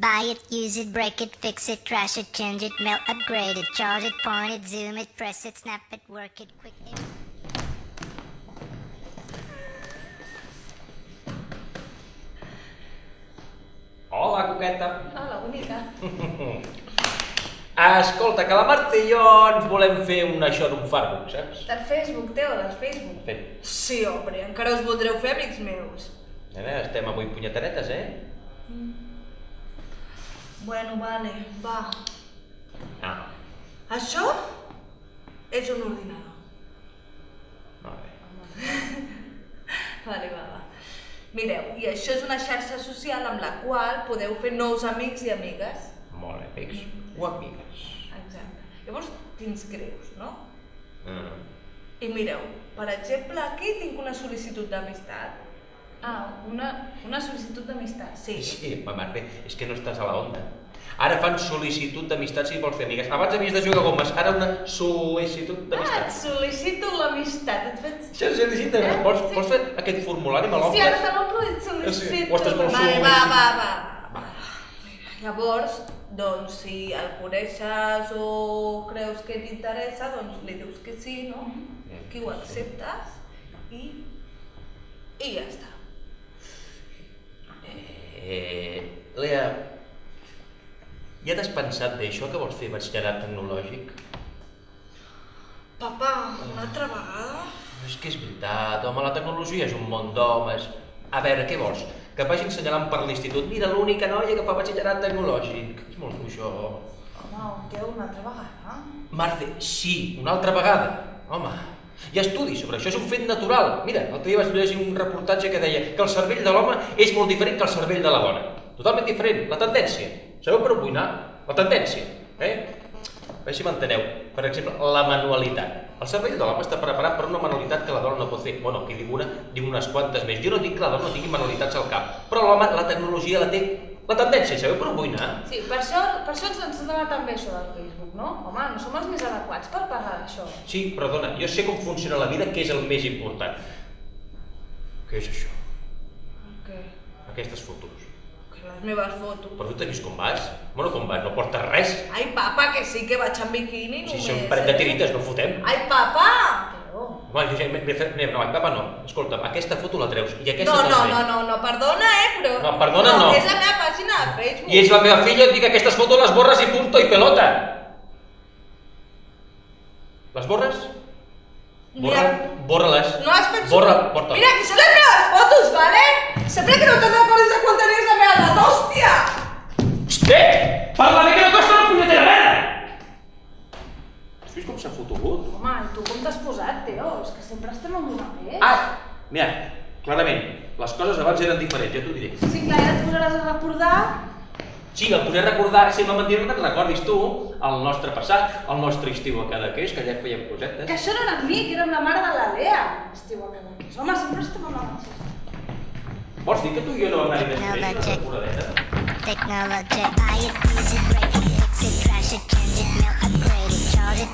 Buy it, use it, break it, fix it, trash it, change it, melt, upgrade it, charge it, point it, zoom it, press it, snap it, work it, quick. Hola, coqueta. Hola, bonica. Escolta, que la Marta i jo ens volem fer un això d'un Farbook, saps? Del Facebook, Teo, del Facebook. Fet. Sí, home, encara us voldreu fer amics meus. Nena, estem avui punyetaretes, eh? Bueno, vale, va. Ah, Això és un ordinador. molt bé. Vale, va, va. Mireu, i això és una xarxa social amb la qual podeu fer nous amics i amigues. Molt bé, amics o amigues. Exacte. Llavors t'inscrius, no? Mm. I mireu, per exemple, aquí tinc una sol·licitud d'amistat. Ah, una, una sol·licitud d'amistat. Sí. Sí, ma mare, és que no estàs a la onda. Ara fan sol·licitud d'amistat si vols fer amigues. Abans havies de jugar gomes, ara una sol·licitud Ah, et d'amistat. sol·licito l'amistat. Et faig... És sol·licita, Eh? vols, Sí. fer aquest formulari, me Sí, l'omples? ara te l'omplo i et Sí, sol·licito. o estàs molt Vale, va, va, va. va. Llavors, doncs, si el coneixes o creus que t'interessa, doncs li dius que sí, no? Que ho acceptes i... i ja està. Eh, Lea, ja t'has pensat d'això que vols fer batxillerat tecnològic? Papa, una altra vegada? És que és veritat, home, la tecnologia és un món d'homes. A veure, què vols? Que vagin assenyalant per l'institut. Mira, l'única noia que fa batxillerat tecnològic. És molt això. Home, Teo, una altra vegada. Marce, sí, una altra vegada. Home, hi ha estudis sobre això, és un fet natural. Mira, l'altre dia vaig llegir un reportatge que deia que el cervell de l'home és molt diferent que el cervell de la dona. Totalment diferent, la tendència. Sabeu per on vull anar? La tendència, eh? A veure si m'enteneu. Per exemple, la manualitat. El cervell de l'home està preparat per una manualitat que la dona no pot fer. Bueno, qui diu una, diu unes quantes més. Jo no dic que la dona no tingui manualitats al cap, però l'home, la tecnologia la té la tendència, sabeu per on vull anar? Sí, per això, per això ens, ens dona tan bé això del Facebook, no? Home, no som els més adequats per parlar d'això. Sí, perdona, jo sé com funciona la vida, que és el més important. Què és això? Què? Aquestes fotos. Que les meves fotos. Però tu t'has vist com vas? Bueno, com vas? No portes res. Ai, papa, que sí que vaig en biquini Si només, són un parell de eh? tirites, no fotem. Ai, papa! Home, jo ja m'he fet... No, no, papa no. Escolta, aquesta foto la treus i aquesta No, no, també. no, no, no, perdona, eh, però... No, perdona, no. És la meva Facebook. I és la meva filla, et dic que aquestes fotos les borres i punto i pelota. Les borres? Borra, Mira, borra-les. No has pensat... Borra, porta. Mira, que són les meves fotos, vale? Sempre que no te'n recordis de quan tenies la meva edat, hòstia! Hosti! Parla bé que no costa una punyetera merda! Has vist com s'ha fotut? Home, i tu com t'has posat, Teo? És que sempre estem amb una pell. Ah! Mira, clarament, les coses abans eren diferents, ja t'ho diré. Sí, clar, ja et posaràs a recordar. Sí, em podré recordar, si la mentida que recordis tu, el nostre passat, el nostre estiu a Cadaqués, que allà fèiem cosetes. Que això no era mi, que era amb la mare de la Lea. Estiu a cada mes. Home, sempre estem amb la mateixa. Vols dir que tu i jo no vam anar-hi més No, bé, no, una check. temporadeta? Technology. Buy it, use it, break it, fix it, trash it, change it, melt, upgrade it, charge it,